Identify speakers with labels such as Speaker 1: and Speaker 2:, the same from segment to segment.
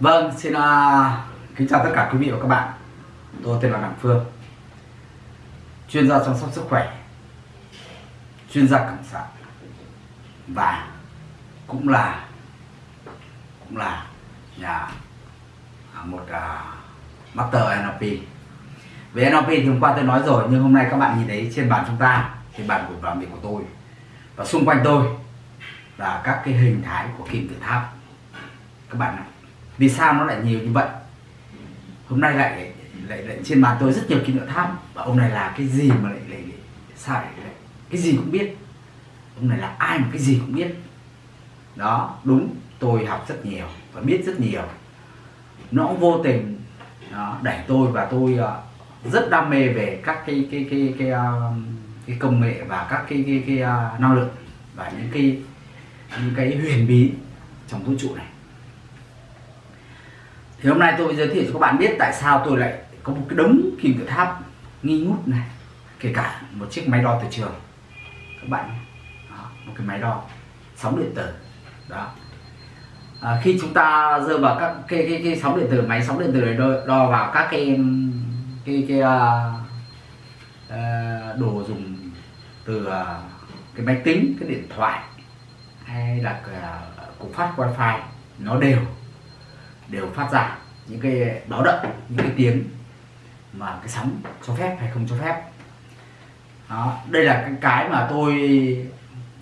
Speaker 1: Vâng, xin uh, kính chào tất cả quý vị và các bạn. Tôi tên là Đặng Phương, chuyên gia chăm sóc sức khỏe, chuyên gia cảm sản và cũng là cũng là nhà à, một uh, master NLP. Về NLP thì hôm qua tôi nói rồi nhưng hôm nay các bạn nhìn thấy trên bàn chúng ta, trên bàn của làm việc của tôi và xung quanh tôi là các cái hình thái của kim tự tháp. Các bạn ạ vì sao nó lại nhiều như vậy? Hôm nay lại lại, lại trên bàn tôi rất nhiều kim tự tháp. Và ông này là cái gì mà lại lại, lại sao lại, lại cái gì cũng biết. Ông này là ai mà cái gì cũng biết. Đó đúng tôi học rất nhiều và biết rất nhiều. Nó cũng vô tình đó, đẩy tôi và tôi uh, rất đam mê về các cái cái cái cái, uh, cái công nghệ và các cái cái, cái, cái uh, năng lượng và những cái những cái huyền bí trong vũ trụ này thì hôm nay tôi giới thiệu cho các bạn biết tại sao tôi lại có một cái đống kim tự tháp nghi ngút này kể cả một chiếc máy đo từ trường. Các bạn đó, một cái máy đo sóng điện tử. Đó. À, khi chúng ta rơi vào các cái cái, cái sóng điện tử máy sóng điện tử này đo, đo vào các cái cái cái uh, uh, đồ dùng từ uh, cái máy tính cái điện thoại hay là uh, cục phát wifi nó đều đều phát ra những cái báo động, những cái tiếng mà cái sóng cho phép hay không cho phép. Đó, đây là cái cái mà tôi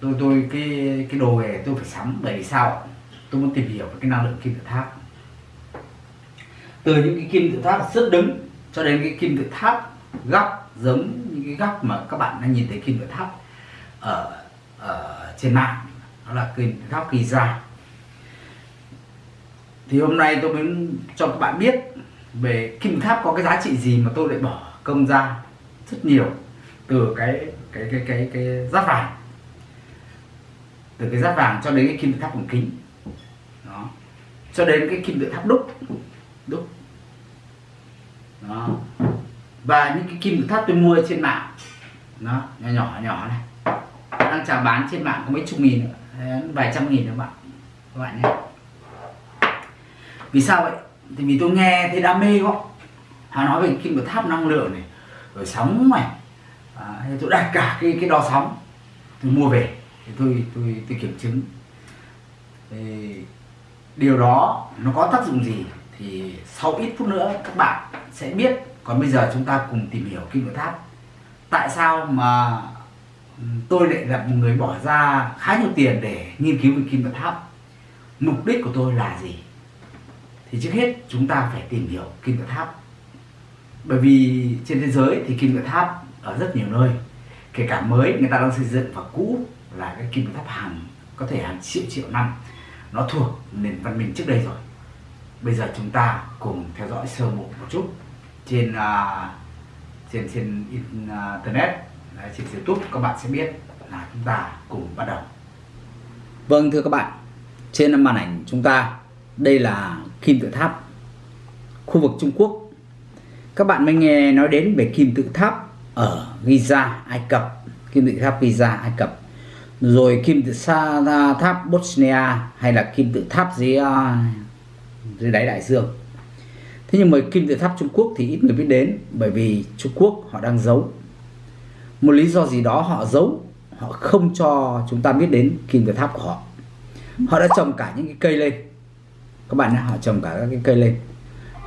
Speaker 1: tôi tôi, cái cái đồ nghề tôi phải sắm bởi vì sao? Tôi muốn tìm hiểu về cái năng lượng kim tự tháp. Từ những cái kim tự tháp rất đứng cho đến cái kim tự tháp góc, giống những cái góc mà các bạn đang nhìn thấy kim tự tháp ở ở trên mạng, đó là kim tự tháp kỳ ra thì hôm nay tôi muốn cho các bạn biết về kim tháp có cái giá trị gì mà tôi lại bỏ công ra rất nhiều từ cái cái cái cái cái giáp vàng. Từ cái giáp vàng cho đến cái kim tự tháp bằng kính. Đó. Cho đến cái kim tự tháp đúc. Đúc. Đó. Và những cái kim tự tháp tôi mua trên mạng. Nó nhỏ nhỏ nhỏ này. Đang chào bán trên mạng có mấy chục nghìn vài trăm nghìn các bạn. Các bạn nhé vì sao vậy? Thì vì tôi nghe thấy đam mê quá. Họ nói về kim tự tháp năng lượng này rồi sóng này. À, tôi đặt cả cái cái đo sóng tôi mua về thì tôi tôi tôi kiểm chứng. Thì điều đó nó có tác dụng gì thì sau ít phút nữa các bạn sẽ biết. Còn bây giờ chúng ta cùng tìm hiểu kim tự tháp. Tại sao mà tôi lại là một người bỏ ra khá nhiều tiền để nghiên cứu về kim tự tháp? Mục đích của tôi là gì? Thì trước hết chúng ta phải tìm hiểu kim tự tháp. Bởi vì trên thế giới thì kim tự tháp ở rất nhiều nơi. Kể cả mới người ta đang xây dựng và cũ là cái kim tự tháp hàng có thể hàng triệu triệu năm. Nó thuộc nền văn minh trước đây rồi. Bây giờ chúng ta cùng theo dõi sơ bộ một chút trên uh, trên trên internet trên youtube các bạn sẽ biết là chúng ta cùng bắt đầu. Vâng thưa các bạn trên màn ảnh chúng ta đây là kim tự tháp, khu vực Trung Quốc. Các bạn mới nghe nói đến về kim tự tháp ở Giza, Ai Cập. Kim tự tháp Giza, Ai Cập. Rồi kim tự tháp Bosnia hay là kim tự tháp dưới à, dưới đáy đại dương. Thế nhưng mà kim tự tháp Trung Quốc thì ít người biết đến bởi vì Trung Quốc họ đang giấu. Một lý do gì đó họ giấu, họ không cho chúng ta biết đến kim tự tháp của họ. Họ đã trồng cả những cái cây lên các bạn họ trồng cả các cái cây lên.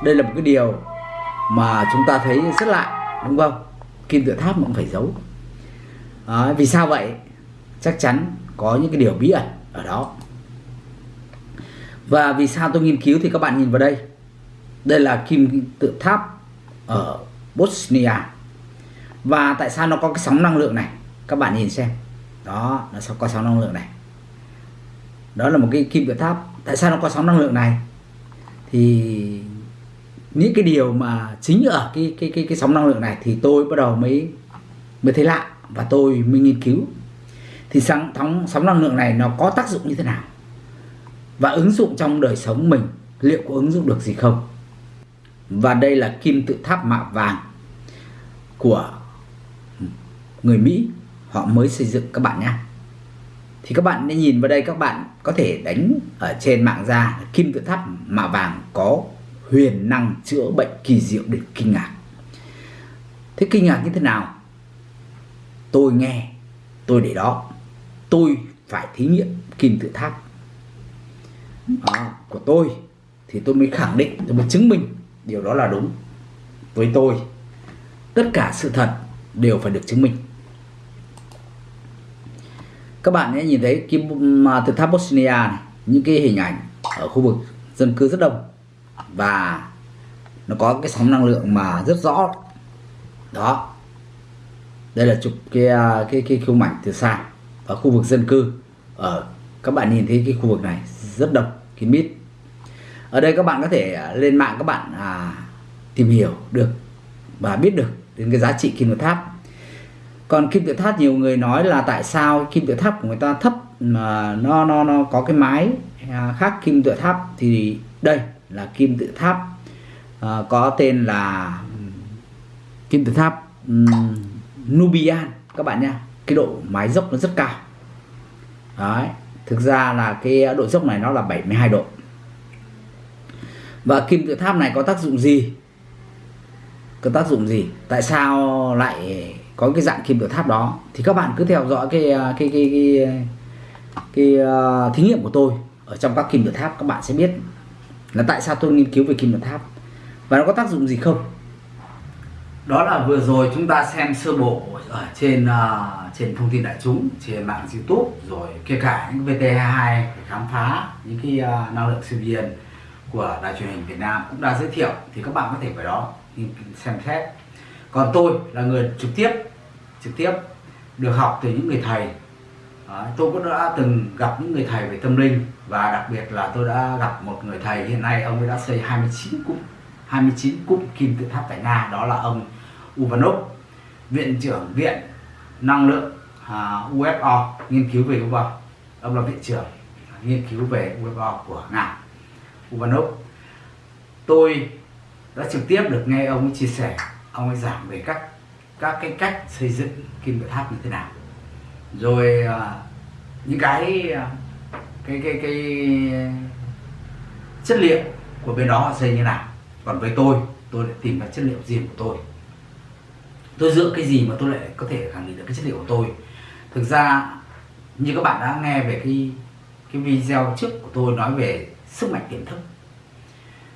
Speaker 1: Đây là một cái điều mà chúng ta thấy rất lạ đúng không? Kim tự tháp cũng phải giấu. À, vì sao vậy? Chắc chắn có những cái điều bí ẩn ở đó. Và vì sao tôi nghiên cứu thì các bạn nhìn vào đây. Đây là kim tự tháp ở Bosnia. Và tại sao nó có cái sóng năng lượng này? Các bạn nhìn xem. Đó nó có sóng năng lượng này. Đó là một cái kim tự tháp tại sao nó có sóng năng lượng này? Thì những cái điều mà chính ở cái cái cái cái sóng năng lượng này thì tôi bắt đầu mới mới thấy lạ và tôi mới nghiên cứu. Thì sóng sóng sóng năng lượng này nó có tác dụng như thế nào? Và ứng dụng trong đời sống mình, liệu có ứng dụng được gì không? Và đây là kim tự tháp mạ vàng của người Mỹ. Họ mới xây dựng, các bạn nhé thì các bạn nên nhìn vào đây các bạn có thể đánh ở trên mạng ra kim tự tháp mạ vàng có huyền năng chữa bệnh kỳ diệu đến kinh ngạc. Thế kinh ngạc như thế nào? Tôi nghe tôi để đó. Tôi phải thí nghiệm kim tự tháp. À, của tôi thì tôi mới khẳng định tôi mới chứng minh điều đó là đúng với tôi. Tất cả sự thật đều phải được chứng minh các bạn hãy nhìn thấy kim tự tháp Bosnia này, những cái hình ảnh ở khu vực dân cư rất đông. Và nó có cái sóng năng lượng mà rất rõ. Đó. Đây là chụp cái à, cái cái khung ảnh từ xa ở khu vực dân cư. Ở các bạn nhìn thấy cái khu vực này rất đông kín mít. Ở đây các bạn có thể à, lên mạng các bạn à, tìm hiểu được và biết được đến cái giá trị kim tự tháp còn kim tự tháp nhiều người nói là tại sao kim tự tháp của người ta thấp mà nó nó nó có cái mái à, khác kim tự tháp thì đây là kim tự tháp. Uh, có tên là kim tự tháp um, Nubian. Các bạn nha cái độ mái dốc nó rất cao. Đấy thực ra là cái độ dốc này nó là 72 độ. Và kim tự tháp này có tác dụng gì? Có tác dụng gì? Tại sao lại có cái dạng kim tự tháp đó thì các bạn cứ theo dõi cái à, cái cái cái, cái, cái uh, thí nghiệm của tôi ở trong các kim tự tháp các bạn sẽ biết là tại sao tôi nghiên cứu về kim tự tháp và nó có tác dụng gì không. Đó là vừa rồi chúng ta xem sơ bộ ở trên uh, trên thông tin đại chúng trên mạng youtube rồi kể cả những VT22 để khám phá những cái uh, năng lượng siêu nhiên của đài truyền hình Việt Nam cũng đã giới thiệu thì các bạn có thể vào đó xem xét. Còn tôi là người trực tiếp trực tiếp được học từ những người thầy. Tôi cũng đã từng gặp những người thầy về tâm linh và đặc biệt là tôi đã gặp một người thầy hiện nay, ông ấy đã xây 29 cúp 29 cúp kim tự tháp tại Nga đó là ông Uvanov, viện trưởng viện năng lượng à, UFO nghiên cứu về UFO ông là viện trưởng nghiên cứu về UFO của Nga, Uvanov. Tôi đã trực tiếp được nghe ông ấy chia sẻ, ông ấy giảng về các các cái cách xây dựng kim tự tháp như thế nào. Rồi à, những cái à, cái cái cái chất liệu của bên đó họ xây như nào. Còn với tôi tôi lại tìm ra chất liệu riêng của tôi. Tôi dựa cái gì mà tôi lại có thể khẳng định được cái chất liệu của tôi? Thực ra, như các bạn đã nghe về cái cái video trước của tôi nói về sức mạnh tiềm thức.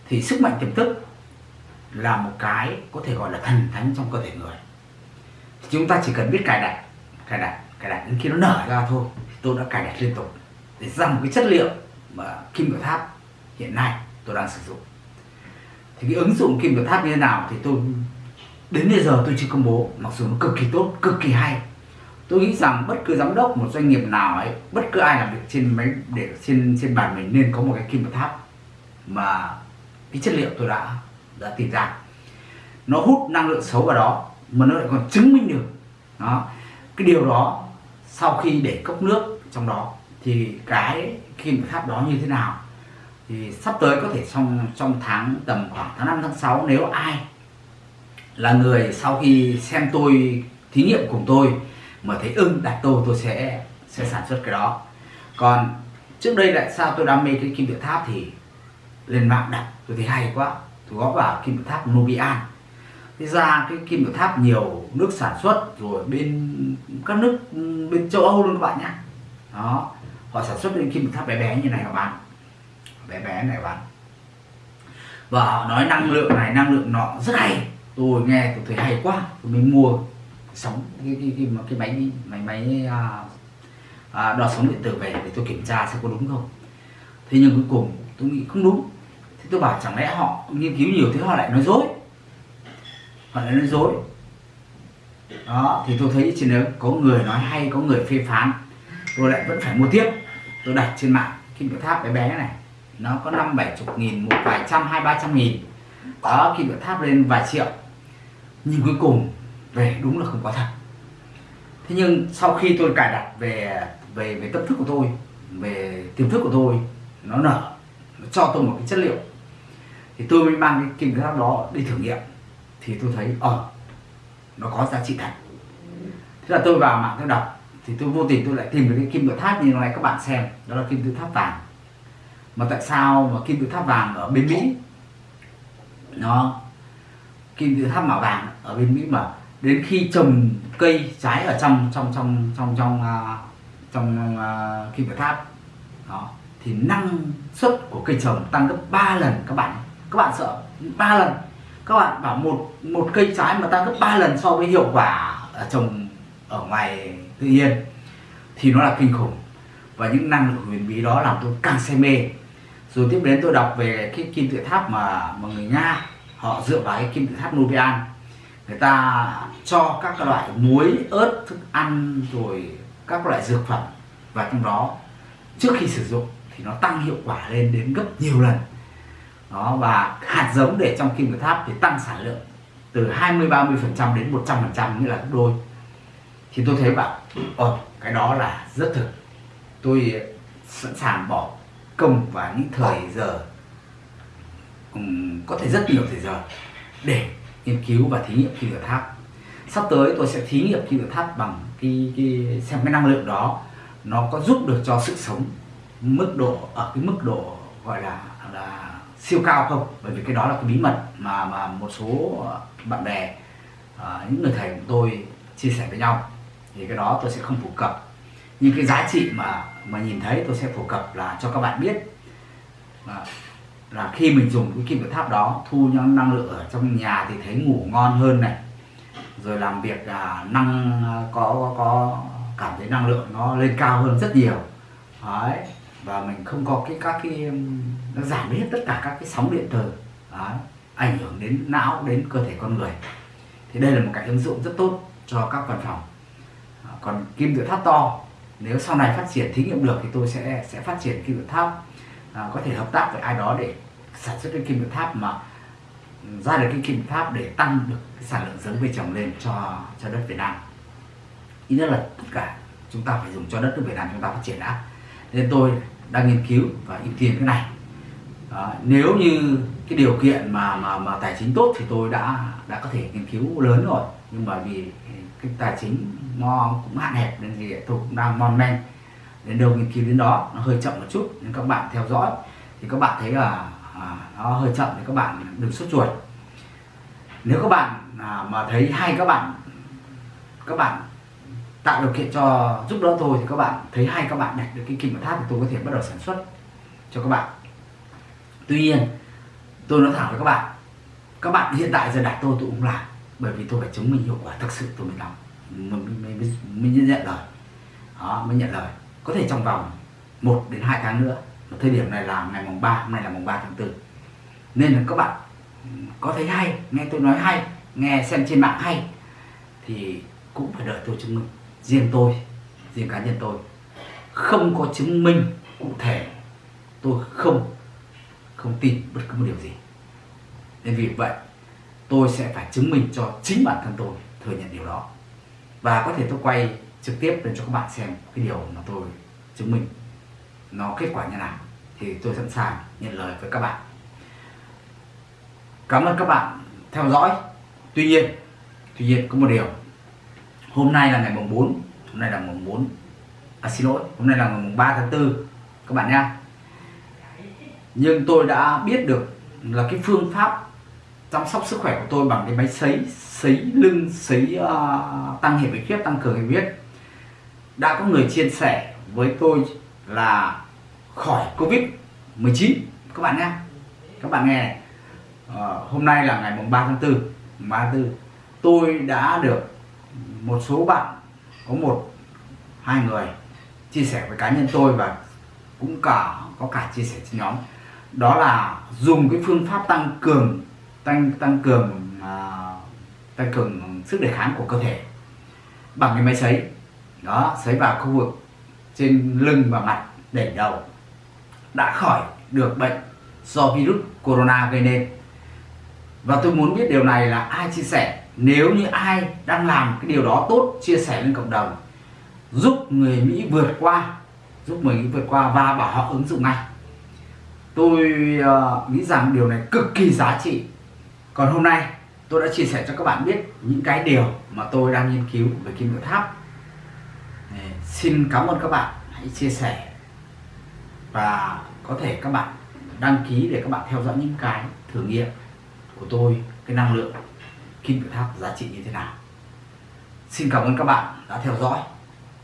Speaker 1: Thì sức mạnh tiềm thức là một cái có thể gọi là thần thánh trong cơ thể người chúng ta chỉ cần biết cài đặt cài đặt cài đặt đến khi nó nở ra thôi tôi đã cài đặt liên tục. Để ra một cái chất liệu mà kim tự tháp hiện nay tôi đang sử dụng. Thì cái ứng dụng kim tự tháp như thế nào thì tôi, đến bây giờ tôi chưa công bố, mặc dù nó cực kỳ tốt, cực kỳ hay. Tôi nghĩ rằng bất cứ giám đốc, một doanh nghiệp nào ấy, bất cứ ai làm việc trên máy, để trên trên bàn mình nên có một cái kim tự tháp mà cái chất liệu tôi đã đã tìm ra. Nó hút năng lượng xấu vào đó mà nó lại còn chứng minh được. Đó. Cái điều đó sau khi để cốc nước trong đó, thì cái kim tự tháp đó như thế nào? Thì sắp tới có thể trong trong tháng, tầm khoảng tháng 5 tháng 6 nếu ai là người sau khi xem tôi, thí nghiệm cùng tôi, mà thấy ưng, đặt tôi tôi sẽ sẽ sản xuất cái đó. Còn trước đây lại sao tôi đam mê cái kim tự tháp thì lên mạng đặt tôi thấy hay quá. Tôi góp vào kim tự tháp Nubian thế ra cái kim tự tháp nhiều nước sản xuất rồi bên các nước bên châu Âu luôn các bạn nhé. Đó họ sản xuất những kim tự tháp bé bé như này họ bán bé bé này bán và họ nói năng lượng này năng lượng nọ rất hay. Tôi nghe tôi thấy hay quá tôi mới mua sóng cái cái cái, cái máy máy máy à, à, đo sóng điện tử về để tôi kiểm tra xem có đúng không. Thế nhưng cuối cùng tôi nghĩ không đúng. Thế tôi bảo chẳng lẽ họ nghiên cứu nhiều thế họ lại nói dối họ lại nói dối. Đó, thì tôi thấy trên đó có người nói hay, có người phê phán. Tôi lại vẫn phải mua tiếp. Tôi đặt trên mạng kim tự tháp bé bé này. Nó có năm bảy chục nghìn, một vài trăm, hai ba trăm nghìn. Đó, kim tự tháp lên vài triệu. Nhưng cuối cùng về đúng là không có thật. Thế nhưng sau khi tôi cài đặt về về về tâm thức của tôi, về tiềm thức của tôi, nó nở, nó cho tôi một cái chất liệu. Thì tôi mới mang cái kim tự tháp đó đi thử nghiệm thì tôi thấy ờ, nó có giá trị thật. Thế là tôi vào mạng tôi đọc thì tôi vô tình tôi lại tìm được cái kim tự tháp như này các bạn xem đó là kim tự tháp vàng. Mà tại sao mà kim tự tháp vàng ở bên Mỹ? Nó kim tự tháp màu vàng ở bên Mỹ mà đến khi trồng cây trái ở trong trong trong trong trong uh, trong uh, kim tự tháp đó thì năng suất của cây trồng tăng gấp 3 lần các bạn các bạn sợ ba lần các bạn bảo một một cây trái mà tăng gấp 3 lần so với hiệu quả ở trồng ở ngoài tự nhiên thì nó là kinh khủng. Và những năng lực huyền bí đó làm tôi càng say mê. Rồi tiếp đến tôi đọc về cái kim tự tháp mà mà người nga, họ dựa vào cái kim tự tháp Nubian người ta cho các loại muối, ớt, thức ăn rồi các loại dược phẩm và trong đó. Trước khi sử dụng thì nó tăng hiệu quả lên đến gấp nhiều lần đó và hạt giống để trong kim tự tháp thì tăng sản lượng từ 20 30 phần trăm đến 100 phần trăm như là gấp đôi. Thì tôi thấy bảo ồ cái đó là rất thực. Tôi ờ, sẵn sàng bỏ công và những thời giờ um, có thể rất nhiều thời giờ để nghiên cứu và thí nghiệm kim tự tháp. Sắp tới tôi sẽ thí nghiệm kim tự tháp bằng cái, cái xem cái năng lượng đó nó có giúp được cho sự sống mức độ ở cái mức độ gọi là là siêu cao không? Bởi vì cái đó là cái bí mật mà mà một số ờ, bạn bè à, những người thầy của tôi chia sẻ với nhau. Thì cái đó tôi sẽ không phổ cập. Nhưng cái giá trị mà mà nhìn thấy tôi sẽ phổ cập là cho các bạn biết là, là khi mình dùng cái kim tự tháp đó thu những năng lượng ở trong nhà thì thấy ngủ ngon hơn này. Rồi làm việc à, năng có, có có cảm thấy năng lượng nó lên cao hơn rất nhiều. Đấy và mình không có cái các cái nó giảm hết tất cả các cái sóng điện từ đó, ảnh hưởng đến não đến cơ thể con người. Thì đây là một cái ứng dụng rất tốt cho các văn phòng. À, còn kim tự tháp to nếu sau này phát triển thí nghiệm được thì tôi sẽ sẽ phát triển kim tự tháp. À, có thể hợp tác với ai đó để sản xuất cái kim tự tháp mà ra được cái kim tự tháp để tăng được cái sản lượng giống cây trồng lên cho cho đất Việt Nam. Ý nhất là tất cả chúng ta phải dùng cho đất nước Việt Nam chúng ta phát triển đã. Nên tôi đang nghiên cứu và ưu tiên cái này. À, nếu như cái điều kiện mà mà mà tài chính tốt thì tôi đã đã có thể nghiên cứu lớn rồi. Nhưng mà vì cái tài chính nó cũng hạn hẹp nên thì tôi cũng đang mon men đến đâu nghiên cứu đến đó. Nó hơi chậm một chút nên các bạn theo dõi. Thì các bạn thấy là à, nó hơi chậm thì các bạn đừng sốt ruột. Nếu các bạn à, mà thấy hay các bạn các bạn tạo điều kiện cho giúp đỡ tôi thì các bạn thấy hay các bạn đặt được cái kim tự tháp thì tôi có thể bắt đầu sản xuất cho các bạn. Tuy nhiên tôi nói thẳng với các bạn các bạn hiện tại giờ đặt tôi tôi cũng làm bởi vì tôi phải chứng minh hiệu quả thực sự tôi mới làm mình, mình, mình, mình nhận lời. Đó mới nhận lời. Có thể trong vòng 1 đến 2 tháng nữa và thời điểm này là ngày mùng 3 hôm nay là mùng 3 tháng 4 nên là các bạn có thấy hay nghe tôi nói hay nghe xem trên mạng hay thì cũng phải đợi tôi chứng minh riêng tôi, riêng cá nhân tôi. Không có chứng minh cụ thể, tôi không không tin bất cứ một điều gì. Nên vì vậy, tôi sẽ phải chứng minh cho chính bản thân tôi thừa nhận điều đó. Và có thể tôi quay trực tiếp để cho các bạn xem cái điều mà tôi chứng minh nó kết quả như nào, thì tôi sẵn sàng nhận lời với các bạn. Cảm ơn các bạn theo dõi. Tuy nhiên tuy nhiên có một điều hôm nay là ngày mùng 4 hôm nay là mùng 4 à xin lỗi hôm nay là ngày mùng 3 tháng 4 các bạn nha nhưng tôi đã biết được là cái phương pháp chăm sóc sức khỏe của tôi bằng cái máy sấy sấy lưng sấy uh, tăng hệ huyết tăng cường hệ huyết. Đã có người chia sẻ với tôi là khỏi covid 19 các bạn nhé các bạn nghe này. Uh, hôm nay là ngày mùng 3 tháng 4 3 tháng 4 tôi đã được một số bạn có một hai người chia sẻ với cá nhân tôi và cũng cả có cả chia sẻ trên nhóm. Đó là dùng cái phương pháp tăng cường tăng tăng cường uh, tăng cường sức đề kháng của cơ thể bằng cái máy sấy. Đó sấy vào khu vực trên lưng và mặt đỉnh đầu. Đã khỏi được bệnh do virus corona gây nên. Và tôi muốn biết điều này là ai chia sẻ? Nếu như ai đang làm cái điều đó tốt chia sẻ lên cộng đồng giúp người Mỹ vượt qua giúp người Mỹ vượt qua và bảo họ ứng dụng ngay. Tôi uh, nghĩ rằng điều này cực kỳ giá trị. Còn hôm nay tôi đã chia sẻ cho các bạn biết những cái điều mà tôi đang nghiên cứu về kim tự tháp. Xin cảm ơn các bạn hãy chia sẻ. Và có thể các bạn đăng ký để các bạn theo dõi những cái thử nghiệm của tôi cái năng lượng kim tự tháp giá trị như thế nào. Xin cảm ơn các bạn đã theo dõi.